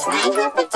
Swag up